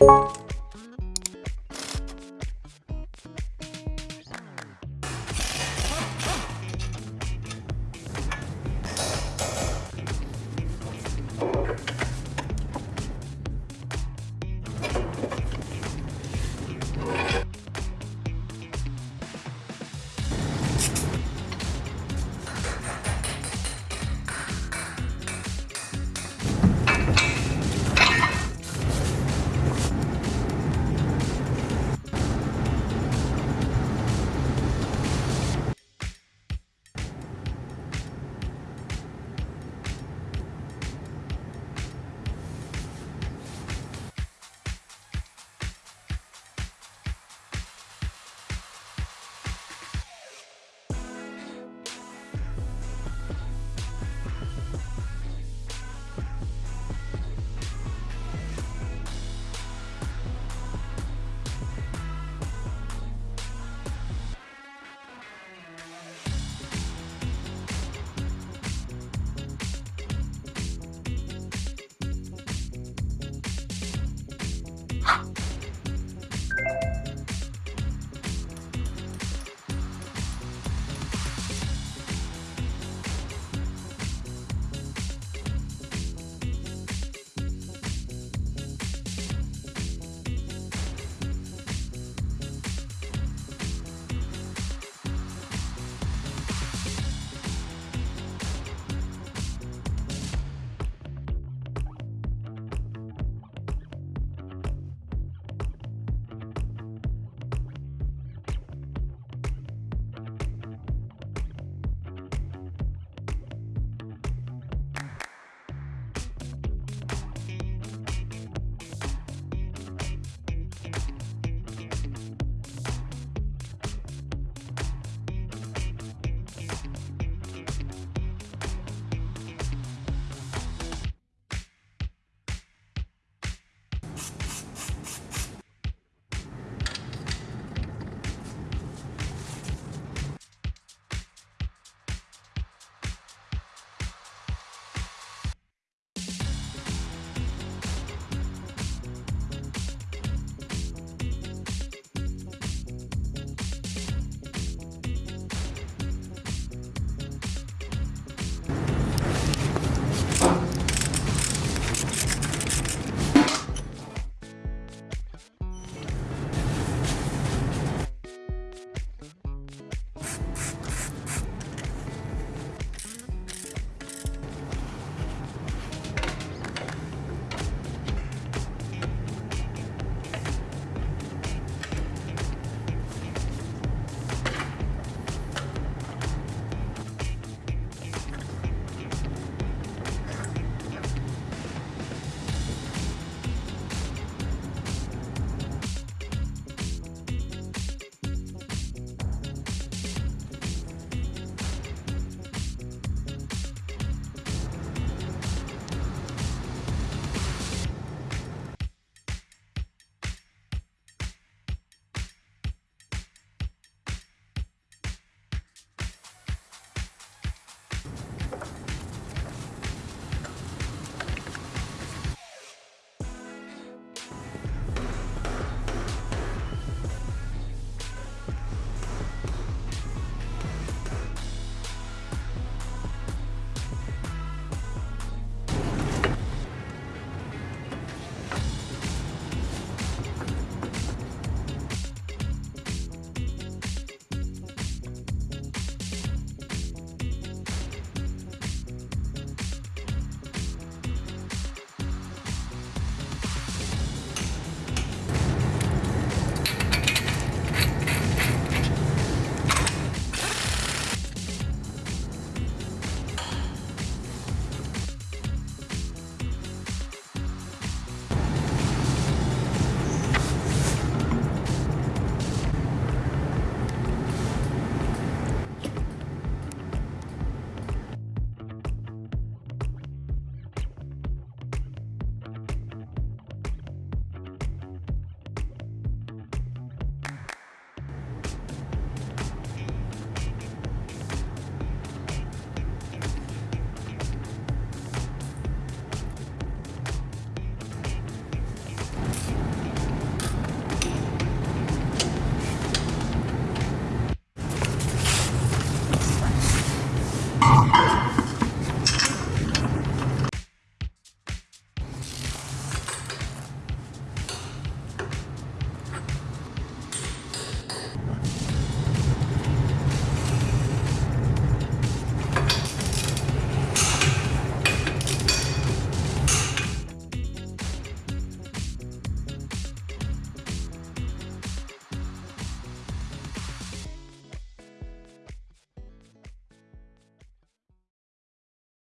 you